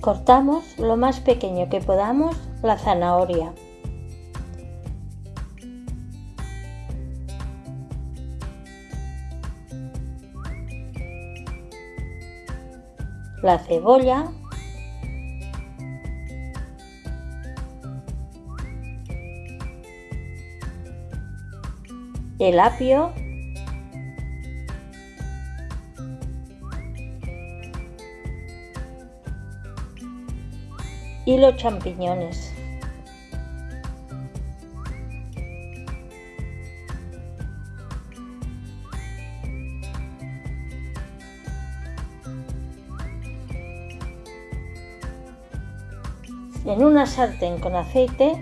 Cortamos lo más pequeño que podamos la zanahoria. La cebolla. El apio y los champiñones. En una sartén con aceite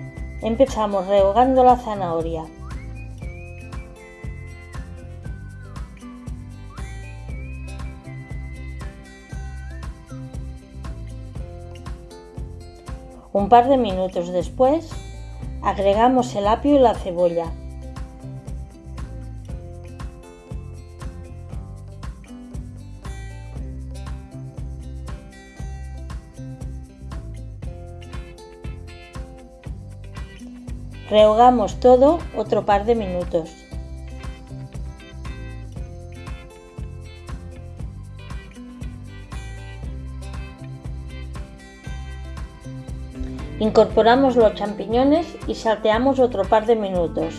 empezamos rehogando la zanahoria. Un par de minutos después, agregamos el apio y la cebolla. Rehogamos todo otro par de minutos. Incorporamos los champiñones y salteamos otro par de minutos.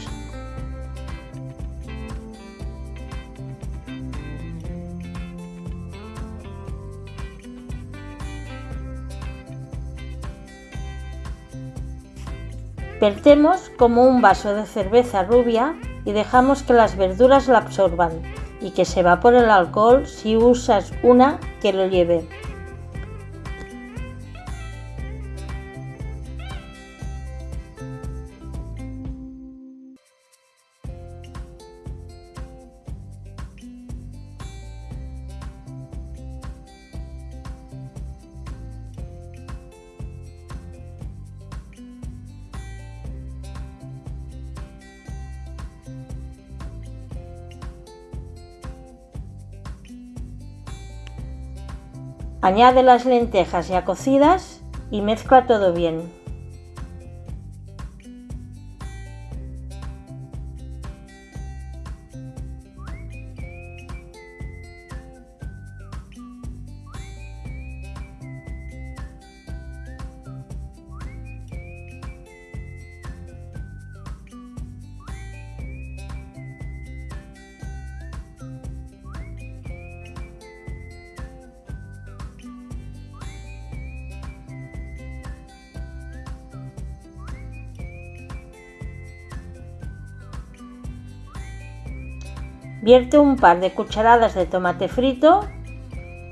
Vertemos como un vaso de cerveza rubia y dejamos que las verduras la absorban y que se evapore el alcohol si usas una que lo lleve. Añade las lentejas ya cocidas y mezcla todo bien. Vierte un par de cucharadas de tomate frito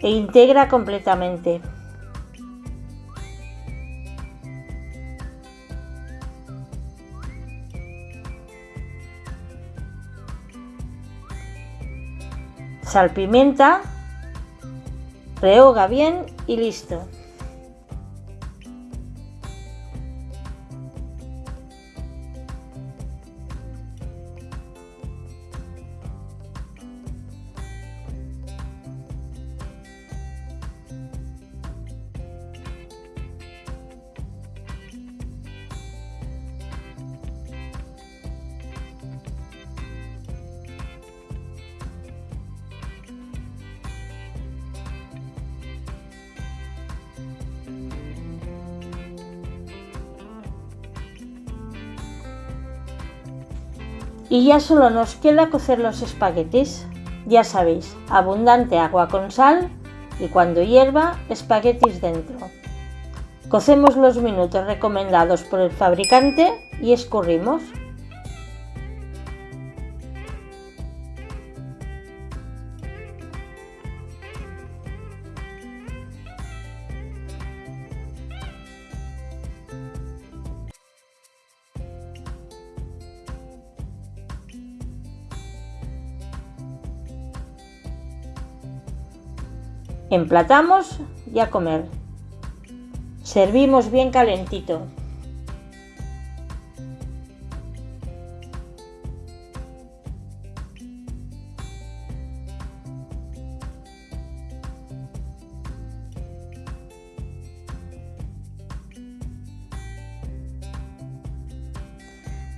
e integra completamente. Salpimenta, rehoga bien y listo. Y ya solo nos queda cocer los espaguetis. Ya sabéis, abundante agua con sal y cuando hierva, espaguetis dentro. Cocemos los minutos recomendados por el fabricante y escurrimos. Emplatamos y a comer. Servimos bien calentito.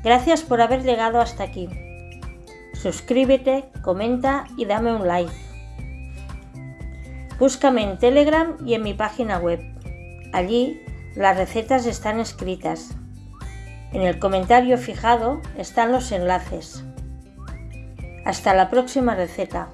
Gracias por haber llegado hasta aquí. Suscríbete, comenta y dame un like. Búscame en Telegram y en mi página web. Allí las recetas están escritas. En el comentario fijado están los enlaces. Hasta la próxima receta.